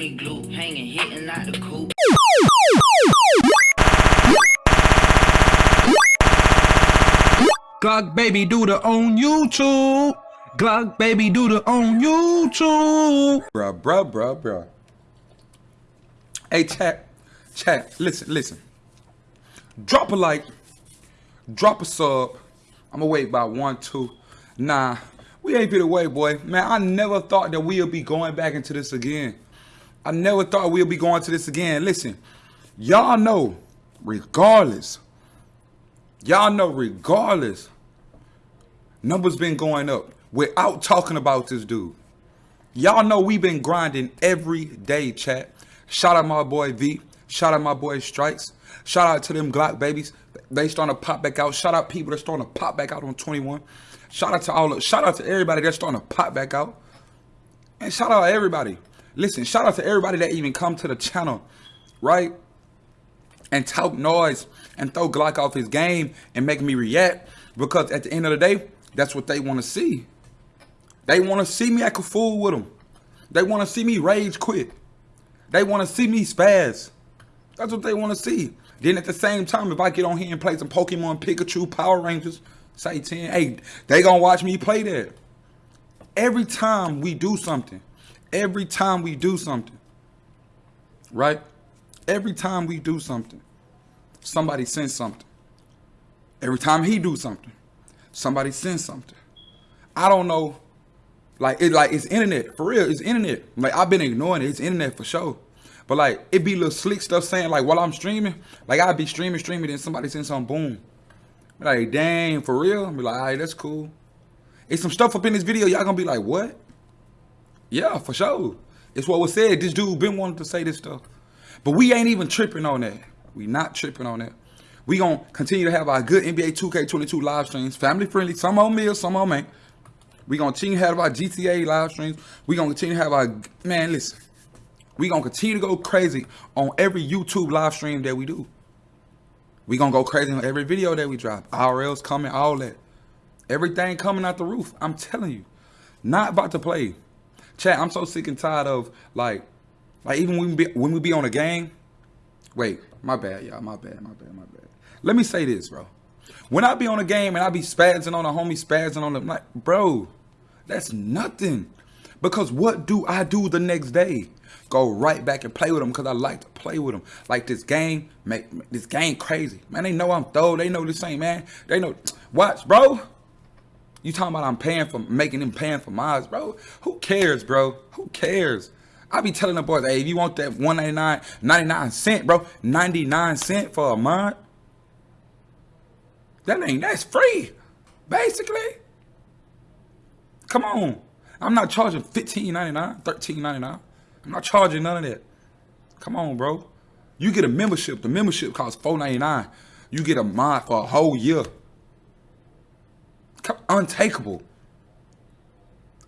me glue, hanging, hitting out the coop. Glock baby do the on YouTube. Glock baby do the on YouTube. Bruh, bruh, bruh, bruh. Hey, chat, chat, listen, listen. Drop a like, drop a sub. I'ma wait about one, two. Nah, we ain't been away, boy. Man, I never thought that we'll be going back into this again. I never thought we'll be going to this again. Listen, y'all know, regardless, y'all know, regardless, numbers been going up without talking about this dude. Y'all know we been grinding every day, chat. Shout out my boy V. Shout out my boy Strikes. Shout out to them Glock babies. They starting to pop back out. Shout out people that's starting to pop back out on 21. Shout out to all of, shout out to everybody that's starting to pop back out. And shout out everybody. Listen, shout out to everybody that even come to the channel, right? And talk noise and throw Glock off his game and make me react. Because at the end of the day, that's what they want to see. They want to see me act a fool with them. They want to see me rage quit. They want to see me spaz. That's what they want to see. Then at the same time, if I get on here and play some Pokemon Pikachu Power Rangers, say 10, hey, they gonna watch me play that. Every time we do something, every time we do something, right? Every time we do something, somebody sends something. Every time he do something, somebody sends something. I don't know like it like it's internet for real. It's internet. Like I've been ignoring it. It's internet for sure. But like it be little slick stuff saying like while I'm streaming, like I'd be streaming, streaming, then somebody send some boom. Like dang, for real. i be like, all right, that's cool. It's some stuff up in this video. Y'all gonna be like, what? Yeah, for sure. It's what was said. This dude been wanting to say this stuff. But we ain't even tripping on that. We not tripping on that. We gonna continue to have our good NBA 2K22 live streams, family friendly. Some on me, some on me. We gonna continue to have our GTA live streams. We gonna continue to have our man. Listen, we gonna continue to go crazy on every YouTube live stream that we do. We gonna go crazy on every video that we drop. RLs coming, all that. Everything coming out the roof. I'm telling you, not about to play. Chat, I'm so sick and tired of like, like even when we be, when we be on a game. Wait, my bad, y'all. My bad, my bad, my bad. Let me say this, bro. When I be on a game and I be spazzing on a homie, spazzing on the like, bro, that's nothing. Because what do I do the next day? Go right back and play with them because I like to play with them. Like this game, make this game crazy. Man, they know I'm throw. They know this ain't man. They know. Watch, bro. You talking about I'm paying for making them paying for miles, bro? Who cares, bro? Who cares? I be telling the boys, hey, if you want that 199, 99 cent, bro, 99 cent for a mod, that ain't that's free, basically. Come on. I'm not charging $15.99, $13.99. I'm not charging none of that. Come on, bro. You get a membership. The membership costs $4.99. You get a mod for a whole year. Untakeable.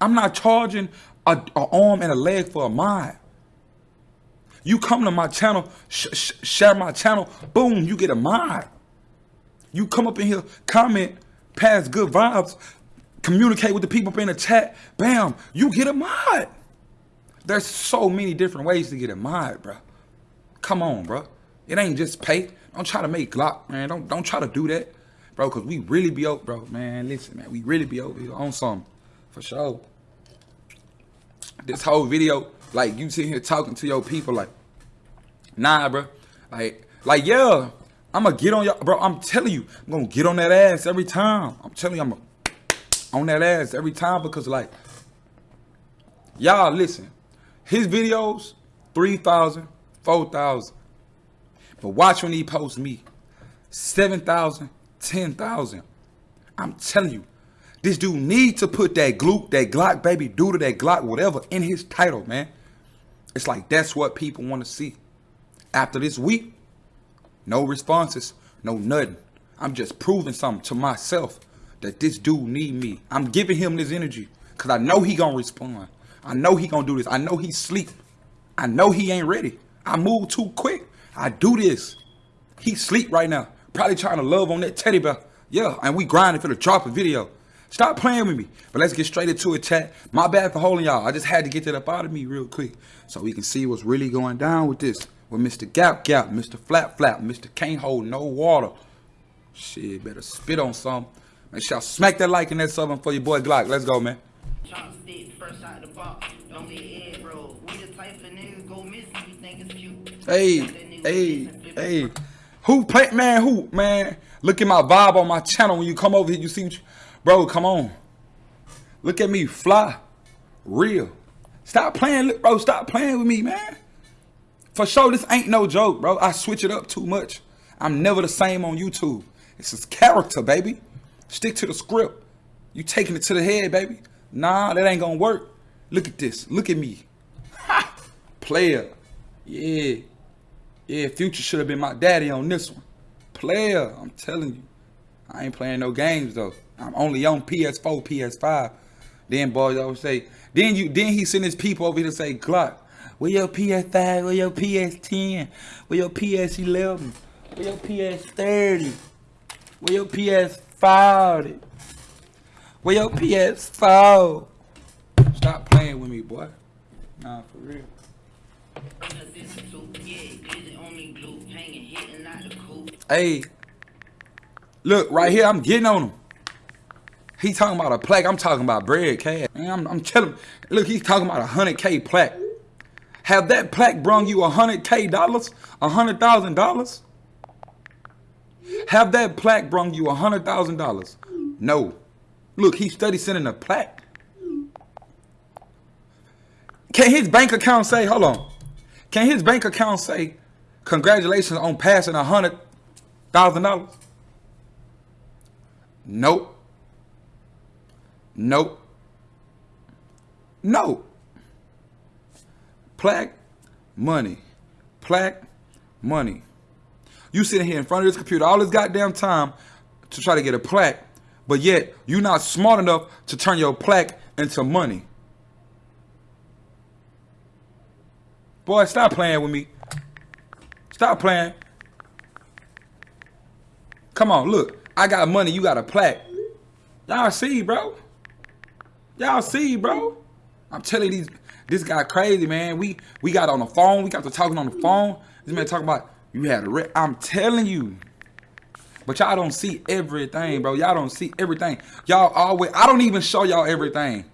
I'm not charging a, a, arm and a leg for a mod. You come to my channel, sh sh share my channel, boom, you get a mod. You come up in here, comment, pass good vibes, communicate with the people in the chat, bam, you get a mod. There's so many different ways to get a mod, bro. Come on, bro. It ain't just pay. Don't try to make Glock, man. Don't don't try to do that, bro, because we really be over, bro. Man, listen, man. We really be over here on something, for sure. This whole video, like, you sitting here talking to your people, like, nah, bro. Like, like, yeah, I'm gonna get on y'all, bro. I'm telling you, I'm gonna get on that ass every time. I'm telling you, I'm gonna on that ass every time because like y'all listen his videos 3000 4000 but watch when he posts me 7000 10000 i'm telling you this dude need to put that gloop that glock baby to that glock whatever in his title man it's like that's what people want to see after this week no responses no nothing i'm just proving something to myself that this dude need me. I'm giving him this energy because I know he gonna respond. I know he gonna do this. I know he sleep. I know he ain't ready. I move too quick. I do this. He sleep right now. Probably trying to love on that teddy bear. Yeah, and we grinding for the drop a video. Stop playing with me. But let's get straight into it, chat. My bad for holding y'all. I just had to get that up out of me real quick so we can see what's really going down with this. With Mr. Gap Gap, Mr. Flap Flap, Mr. Can't Hold No Water. Shit, better spit on some. Make sure y'all smack that like and that sub for your boy Glock. Let's go, man. Of. Hey, hey, hey. Who play man, who, man? Look at my vibe on my channel when you come over here, you see you, bro, come on. Look at me, fly. Real. Stop playing, bro, stop playing with me, man. For sure, this ain't no joke, bro. I switch it up too much. I'm never the same on YouTube. It's just character, baby. Stick to the script. You taking it to the head, baby. Nah, that ain't gonna work. Look at this. Look at me. Player. Yeah. Yeah, Future should have been my daddy on this one. Player, I'm telling you. I ain't playing no games though. I'm only on PS4, PS5. Then boys always say, then you then he send his people over here to say, Glock, where your PS5, where your PS10, where your PS11, where your PS30, where your PS40, where your PS4. Stop playing with me, boy. Nah, for real. Hey, look right here. I'm getting on him. He talking about a plaque. I'm talking about bread cash. Man, I'm, I'm telling. Look, he's talking about a hundred k plaque. Have that plaque brung you a hundred k dollars? A hundred thousand dollars? Have that plaque brung you a hundred thousand dollars? No. Look, he study sending a plaque. Can his bank account say? Hold on. Can his bank account say, "Congratulations on passing a hundred thousand dollars"? Nope. Nope. No. Plaque, money. Plaque, money. You sitting here in front of this computer all this goddamn time to try to get a plaque, but yet you're not smart enough to turn your plaque into money. Boy, stop playing with me. Stop playing. Come on, look. I got money, you got a plaque. Y'all see, bro. Y'all see, bro. I'm telling these this guy crazy, man. We we got on the phone. We got to talking on the phone. This man talking about you had a re- I'm telling you. But y'all don't see everything, bro. Y'all don't see everything. Y'all always I don't even show y'all everything.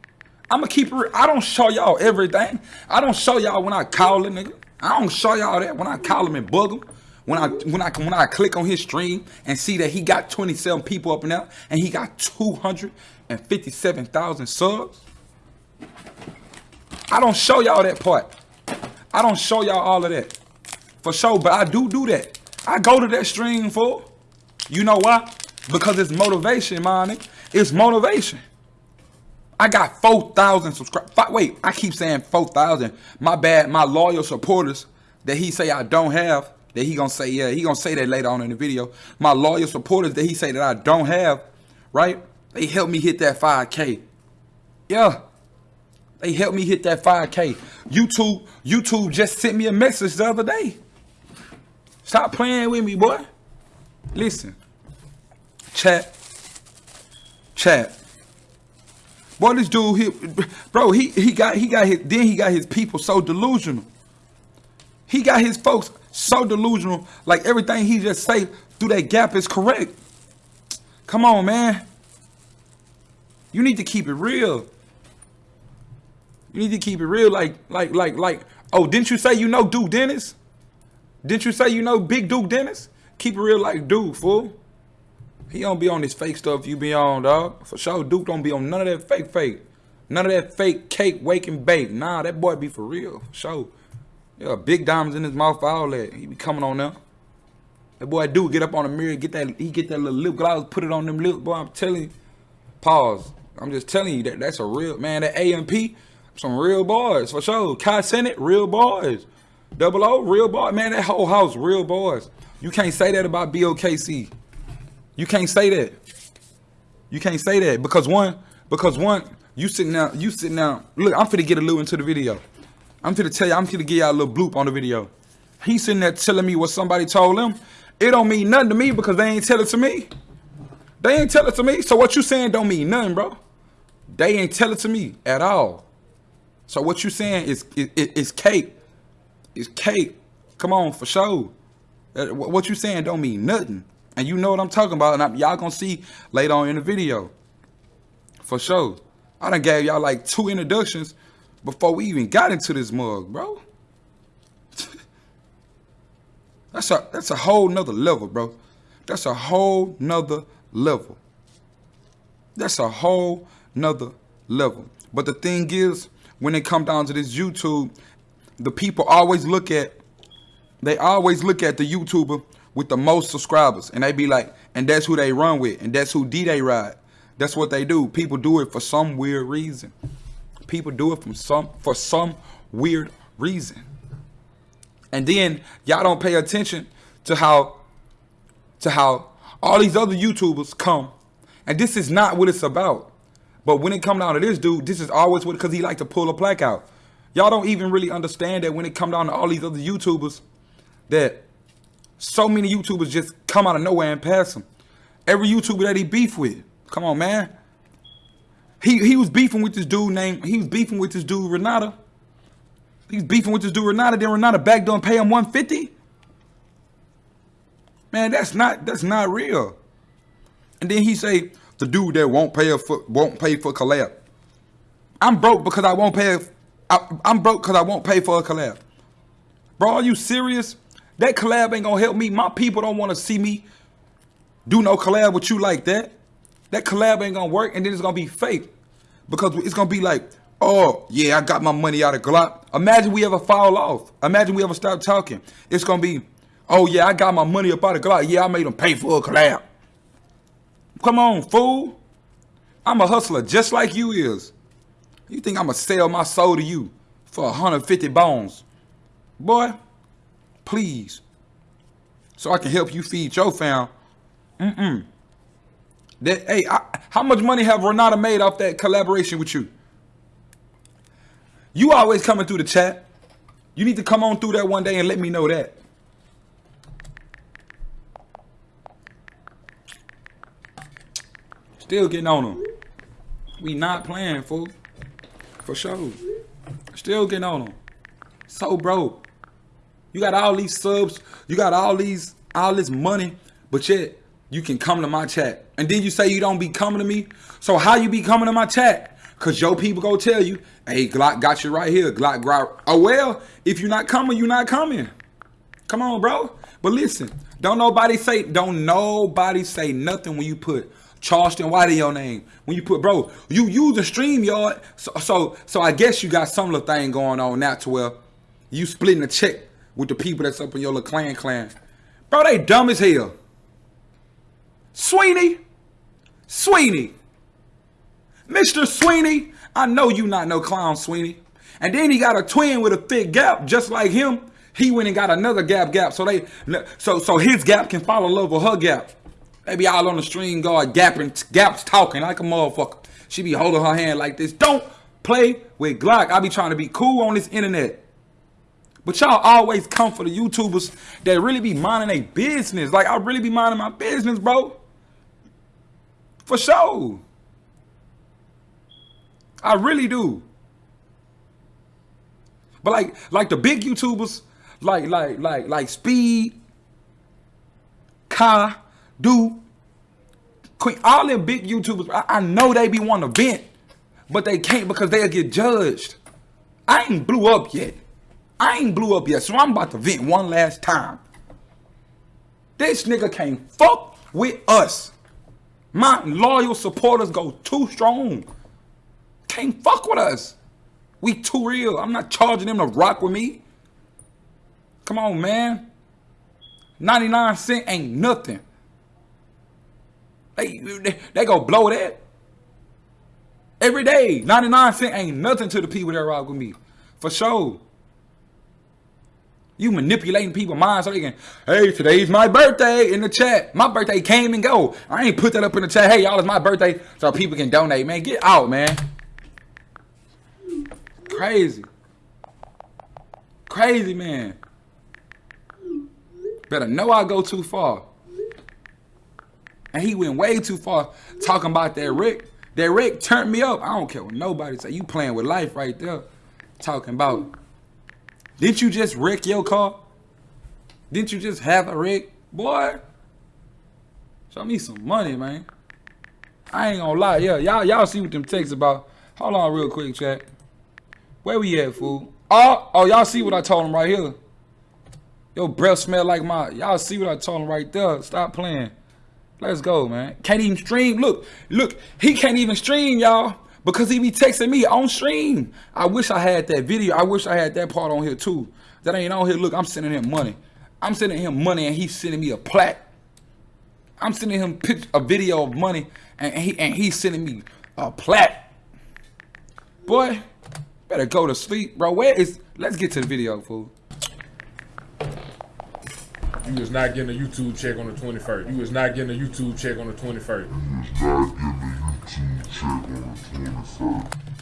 I'ma keep it. I don't show y'all everything. I don't show y'all when I call a nigga. I don't show y'all that when I call him and bug him. When I when I when I click on his stream and see that he got 27 people up and out and he got 257,000 subs. I don't show y'all that part. I don't show y'all all of that. For sure, but I do do that. I go to that stream for. You know why? Because it's motivation, man. It's motivation. I got 4,000 subscribers. Wait, I keep saying 4,000. My bad. My loyal supporters that he say I don't have, that he gonna say, yeah, he gonna say that later on in the video. My loyal supporters that he say that I don't have, right? They helped me hit that 5K. Yeah. They helped me hit that 5K. YouTube, YouTube just sent me a message the other day. Stop playing with me, boy. Listen. Chat. Chat. Boy, this dude here, bro, he he got he got his then he got his people so delusional. He got his folks so delusional, like everything he just say through that gap is correct. Come on, man. You need to keep it real. You need to keep it real, like, like, like, like. Oh, didn't you say you know Duke Dennis? Didn't you say you know Big Duke Dennis? Keep it real, like Duke, fool. He don't be on this fake stuff you be on, dog. For sure, Duke don't be on none of that fake fake. None of that fake cake, wake, and bake. Nah, that boy be for real. For sure. Yeah, big diamonds in his mouth, all that. He be coming on there. That boy do get up on the mirror, get that he get that little lip gloss, put it on them lips, boy. I'm telling you. Pause. I'm just telling you that that's a real man. That AMP, some real boys for sure. Kai Cenat, real boys. Double O, real boy. Man, that whole house, real boys. You can't say that about BOKC. You can't say that. You can't say that because one, because one, you sitting down, you sitting down. Look, I'm finna get a little into the video. I'm finna tell you, I'm finna give y'all a little bloop on the video. He sitting there telling me what somebody told him. It don't mean nothing to me because they ain't tell it to me. They ain't tell it to me. So what you saying don't mean nothing, bro. They ain't tell it to me at all. So what you saying is is, is cake. It's cake. Come on, for sure. Uh, What you saying don't mean nothing. And you know what I'm talking about. And y'all gonna see later on in the video. For sure. I done gave y'all like two introductions before we even got into this mug, bro. That's a that's a whole nother level, bro. That's a whole nother level. That's a whole nother level. But the thing is, when it come down to this YouTube, the people always look at they always look at the YouTuber with the most subscribers and they be like, and that's who they run with, and that's who D they ride. That's what they do. People do it for some weird reason. People do it from some for some weird reason. And then y'all don't pay attention to how to how all these other YouTubers come. And this is not what it's about. But when it come down to this dude, this is always what because he like to pull a plaque out. Y'all don't even really understand that when it come down to all these other YouTubers, that so many YouTubers just come out of nowhere and pass him. Every YouTuber that he beef with. Come on, man. He he was beefing with this dude named he was beefing with this dude Renata. He's beefing with this dude Renata, then Renata back don't pay him 150. Man, that's not that's not real. And then he say the dude that won't pay for, won't pay for collab. I'm broke because I won't pay. I, I'm broke because I won't pay for a collab. Bro, are you serious? That collab ain't gonna help me. My people don't want to see me do no collab with you like that. That collab ain't gonna work, and then it's gonna be fake because it's gonna be like, oh yeah, I got my money out of Glock. Imagine we ever fall off. Imagine we ever stop talking. It's gonna be, oh yeah, I got my money up out of Glock. Yeah, I made them pay for a collab. Come on, fool. I'm a hustler just like you is. You think I'ma sell my soul to you for 150 bones? Boy, please. So I can help you feed your fam. Mm-mm. That, hey, I, how much money have Renata made off that collaboration with you? You always coming through the chat. You need to come on through that one day and let me know that. Still getting on them. We not playing, fool. For sure. Still getting on them. So, bro, you got all these subs, you got all these, all this money, but yet you can come to my chat. And then you say you don't be coming to me. So how you be coming to my chat? Cause your people go tell you, hey, Glock got you right here. Glock, Glock. Oh well, if you're not coming, you're not coming. Come on, bro. But listen, don't nobody say, don't nobody say nothing when you put Charleston White in your name. When you put, bro, you use the StreamYard. So, so, so I guess you got some little thing going on now to where you splitting a check with the people that's up in your little clan clan. Bro, they dumb as hell. Sweeney, Sweeney, Mr. Sweeney, I know you not no clown, Sweeney. And then he got a twin with a thick gap, just like him. He went and got another gap gap, so they, so so his gap can fall in love with her gap. They be all on the StreamYard gapping, gaps talking like a motherfucker. She be holding her hand like this. Don't play with Glock. I be trying to be cool on this internet. But y'all always come for the YouTubers that really be minding their business. Like I really be minding my business, bro. For sure. I really do. But like like the big YouTubers, like like like like Speed, Kai, Do, Queen, all them big YouTubers, I, I know they be wanting to vent, but they can't because they'll get judged. I ain't blew up yet. I ain't blew up yet, so I'm about to vent one last time. This nigga can't fuck with us. My loyal supporters go too strong. Can't fuck with us. We too real. I'm not charging them to rock with me. Come on, man. 99 cent ain't nothing. They, they, they go blow that. Every day. 99 cent ain't nothing to the people that rock with me. For sure. You manipulating people's minds so they can, hey, today's my birthday in the chat. My birthday came and go. I ain't put that up in the chat. Hey, y'all, it's my birthday so people can donate. Man, get out, man. Crazy. Crazy, man. Better know I go too far. And he went way too far talking about that Rick. That Rick turned me up. I don't care what nobody say. You playing with life right there. Talking about. Didn't you just wreck your car? Didn't you just have a wreck? Boy. Show me some money, man. I ain't gonna lie. Yeah, y'all y'all see what them texts about. Hold on real quick, chat. Where we at, fool? Oh, oh, y'all see what I told him right here. Your breath smell like my. Y'all see what I told him right there. Stop playing. Let's go, man. Can't even stream. Look, look. He can't even stream, y'all, because he be texting me on stream. I wish I had that video. I wish I had that part on here too. That ain't on here. Look, I'm sending him money. I'm sending him money, and he's sending me a plaque. I'm sending him a video of money, and he and he's sending me a plaque. Boy, better go to sleep, bro. Where is? Let's get to the video, fool. You was not getting a YouTube check on the 21st. You was not getting a YouTube check on the 21st.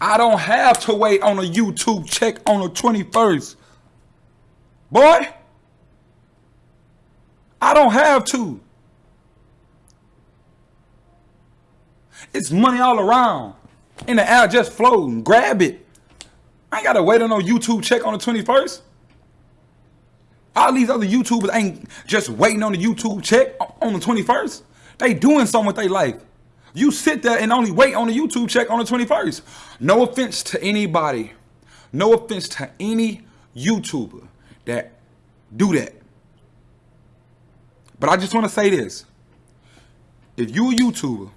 I don't have to wait on a YouTube check on the 21st. Boy, I don't have to. It's money all around. In the air just floating. Grab it. I ain't gotta wait on no YouTube check on the 21st. All these other YouTubers ain't just waiting on the YouTube check on the 21st. They doing something with their life. You sit there and only wait on the YouTube check on the 21st. No offense to anybody. No offense to any YouTuber that do that. But I just want to say this. If you a YouTuber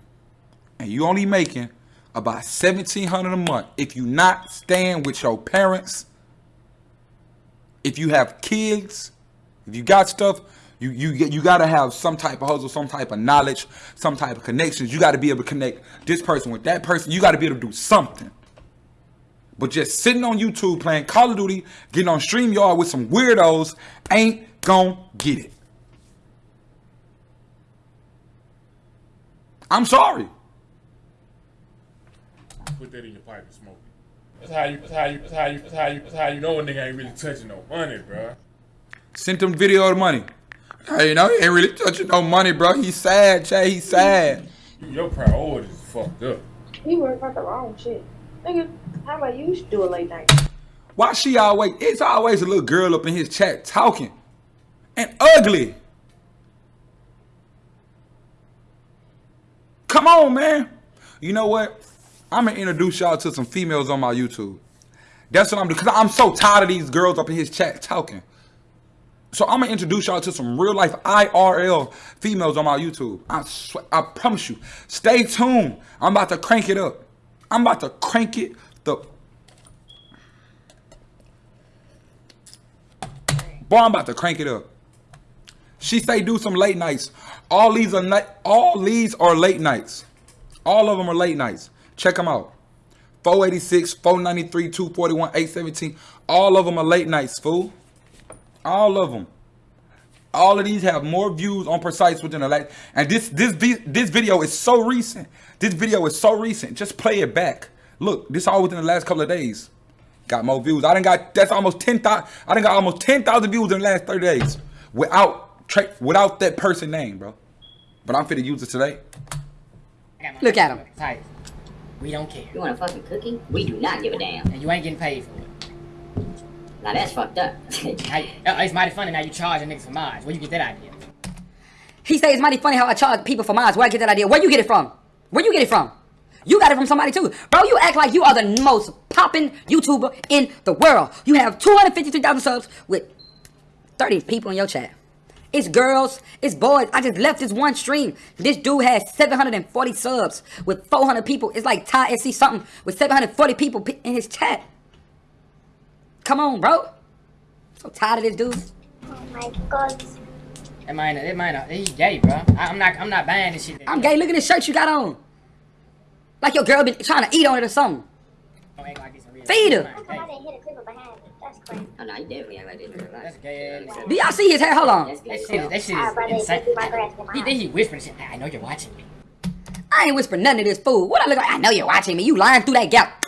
and you only making about 1700 a month, if you not staying with your parents if you have kids, if you got stuff, you you get you got to have some type of hustle, some type of knowledge, some type of connections. You got to be able to connect this person with that person. You got to be able to do something. But just sitting on YouTube playing Call of Duty, getting on StreamYard with some weirdos ain't gonna get it. I'm sorry. Put that in your pipe and smoke it. That's how you. That's how you. That's how you. That's how you. That's how you know a nigga ain't really touching no money, bro. Sent him video of the money. Hey, you know, he ain't really touching no money, bro. He's sad, Jay. He's sad. Your priorities is fucked up. You worry about the wrong shit. Nigga, how about you do a late night? Why she always, it's always a little girl up in his chat talking. And ugly. Come on, man. You know what? I'm gonna introduce y'all to some females on my YouTube. That's what I'm doing, because I'm so tired of these girls up in his chat talking. So I'm gonna introduce y'all to some real life IRL females on my YouTube. I swear, I promise you. Stay tuned. I'm about to crank it up. I'm about to crank it the Boy, I'm about to crank it up. She say do some late nights. All these are night all these are late nights. All of them are late nights. Check them out. 486, 493, 241, 817. All of them are late nights, fool. All of them. All of these have more views on Precise within a late. And this this this video is so recent. This video is so recent. Just play it back. Look, this all within the last couple of days. Got more views. I didn't got that's almost 10,000. I didn't got almost 10,000 views in the last 30 days without tra- without that person name, bro. But I'm fit to use it today. Look at him. Tight. We don't care. You want a fucking cookie? We do not give a damn. And you ain't getting paid for it. Now that's fucked up. Uh, it's mighty funny now you charging niggas for mods. Where you get that idea? He say it's mighty funny how I charge people for mods. Where I get that idea? Where you get it from? Where you get it from? You got it from somebody too. Bro, you act like you are the most popping YouTuber in the world. You have 253,000 subs with 30 people in your chat. It's girls, it's boys. I just left this one stream. This dude has 740 subs with 400 people. It's like Ty SC something with 740 people in his chat. Come on, bro. I'm so tired of this dude. Oh my god. It might, not, it might, he's gay, bro. I, am not, I'm not buying this shit. I'm gay. Look at this shirt you got on. Like your girl been trying to eat on it or something. Feed her. Oh, no, you definitely act like this That's gay Do y'all see his hair? Hold on. That shit, that shit is insane. He, then he whispering shit. I know you're watching me. I ain't whispering nothing to this fool. What I look like? I know you're watching me. You lying through that gap.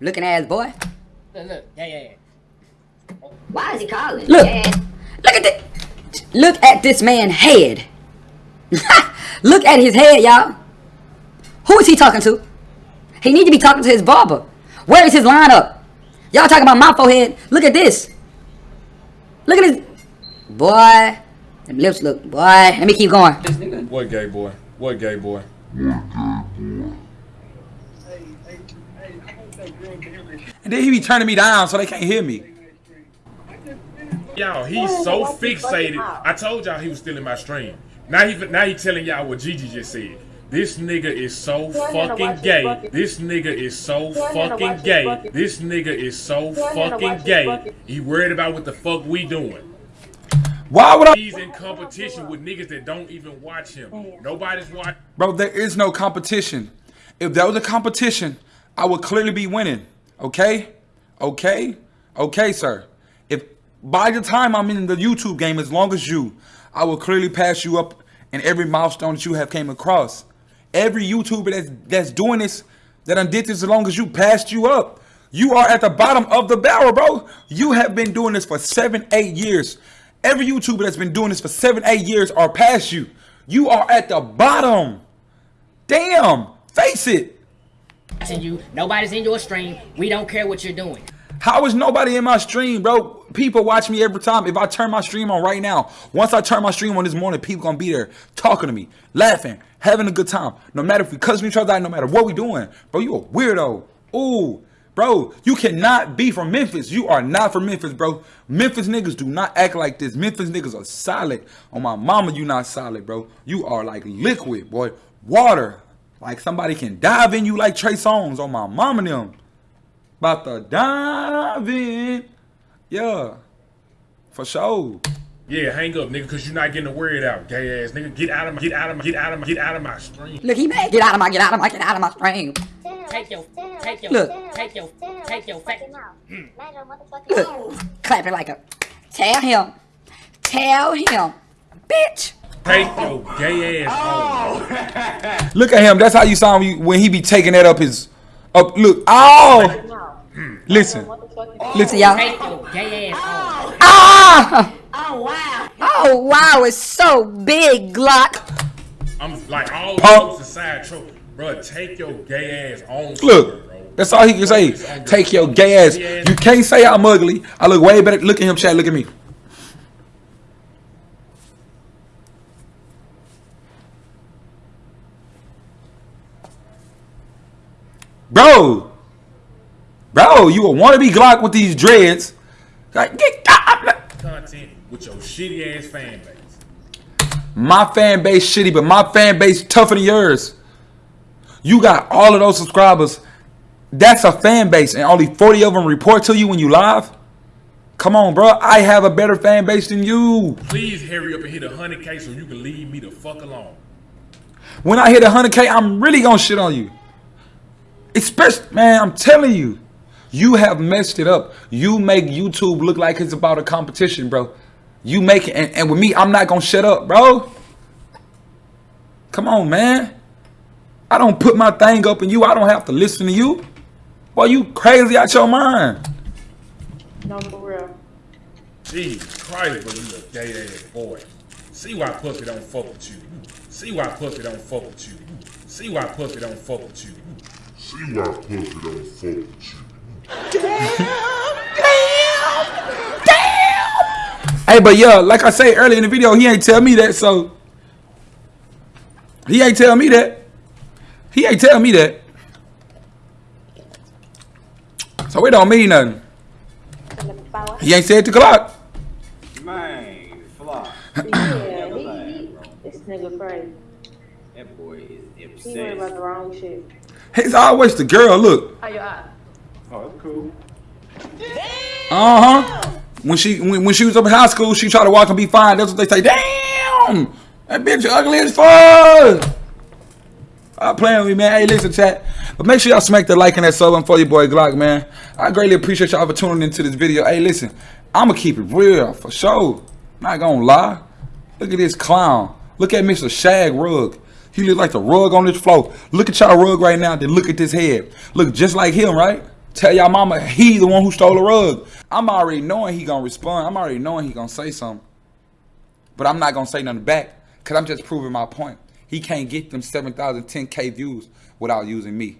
Looking ass boy. Look, look. Yeah, yeah, yeah. Why is he calling? Look. Yeah. Look at this. Look at this man head. Look at his head, y'all. Who is he talking to? He need to be talking to his barber. Where is his lineup? Y'all talking about my forehead. Look at this. Look at his... Boy. Them lips look... Boy. Let me keep going. What gay boy? What gay boy? And then he be turning me down so they can't hear me. Y'all, he's so fixated. I told y'all he was stealing my stream. Now he now he telling y'all what Gigi just said. This nigga is so fucking gay. This nigga is so fucking gay. This nigga is so fucking gay. He worried about what the fuck we doing. Why would I? He's in competition with niggas that don't even watch him. Nobody's watching. Bro, there is no competition. If there was a competition, I would clearly be winning. Okay? Okay? Okay, sir. By the time I'm in the YouTube game, as long as you, I will clearly pass you up in every milestone that you have came across. Every YouTuber that's that's doing this, that done did this as long as you passed you up. You are at the bottom of the barrel, bro. You have been doing this for seven, eight years. Every YouTuber that's been doing this for seven, eight years are past you. You are at the bottom. Damn. Face it. you. Nobody's in your stream. We don't care what you're doing. How is nobody in my stream, bro? People watch me every time. If I turn my stream on right now, once I turn my stream on this morning, people gonna be there talking to me, laughing, having a good time. No matter if we cussing each other out, no matter what we doing. Bro, you a weirdo. Ooh, bro, you cannot be from Memphis. You are not from Memphis, bro. Memphis niggas do not act like this. Memphis niggas are solid. On my mama, you not solid, bro. You are like liquid, boy. Water. Like somebody can dive in you like Trey Songz on my mama and them. About to dive in. Yeah. For sure. Yeah, hang up, nigga, cause you're not getting the word out, gay ass nigga. Get out of my, get out of my, get out of my, get out of my stream. Look, he mad. Get out of my, get out of my, get out of my stream. Take your, take your, Look. take your, take your fat. Look, clapping like a. Tell him. Tell him. Bitch. Take your gay ass oh. home. Look at him. That's how you saw him when he be taking that up his up. Look. Oh. Listen. Listen, y'all. Take your gay ass. Ah! Oh wow! Oh wow! It's so big, Glock. I'm like all Pump. jokes aside, tro- bro. Take your gay ass on. Look. bro. That's all he can say. Take your gay ass. You can't say I'm ugly. I look way better. Look at him, Chad. Look at me. Bro. Bro, you a wannabe Glock with these dreads. Like, get, content with your shitty ass fan base. My fan base shitty, but my fan base tougher than yours. You got all of those subscribers. That's a fan base, and only 40 of them report to you when you live. Come on, bro. I have a better fan base than you. Please hurry up and hit a hundred k so you can leave me the fuck alone. When I hit 100K, I'm really gonna shit on you. Especially, man, I'm telling you. You have messed it up. You make YouTube look like it's about a competition, bro. You make it, and, and with me, I'm not gonna shut up, bro. Come on, man. I don't put my thing up in you. I don't have to listen to you. Boy, you crazy out your mind. No, for real. Jesus Christ, but you a gay ass boy. See why Puppy don't fuck with you. See why Puppy don't fuck with you. See why Puppy don't fuck with you. See why Puppy don't fuck with you. Hey, but yeah, like I say earlier in the video, he ain't tell me that, so he ain't tell me that. He ain't tell me that. So it don't mean nothing. He ain't said to Glock. Man, fly. Yeah, he, he, this nigga crazy. That boy is He worried obsessed. about the wrong shit. It's always the girl. Look. How your eye? Oh, that's cool. Uh huh. When she when, when she was up in high school, she tried to walk and be fine. That's what they say. Damn, that bitch ugly as fuck. Stop playing with me, man. Hey, listen, chat. But make sure y'all smack the like and that sub for your boy Glock, man. I greatly appreciate y'all for tuning into this video. Hey, listen, I'ma keep it real for sure. Not gonna lie. Look at this clown. Look at Mr. Shag Rug. He look like the rug on this floor. Look at y'all rug right now, then look at this head. Look just like him, right? Tell y'all mama he the one who stole the rug. I'm already knowing he gonna respond. I'm already knowing he gonna say something. But I'm not gonna say nothing back. Cause I'm just proving my point. He can't get them 7,000, 10K views without using me.